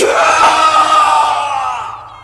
Kill!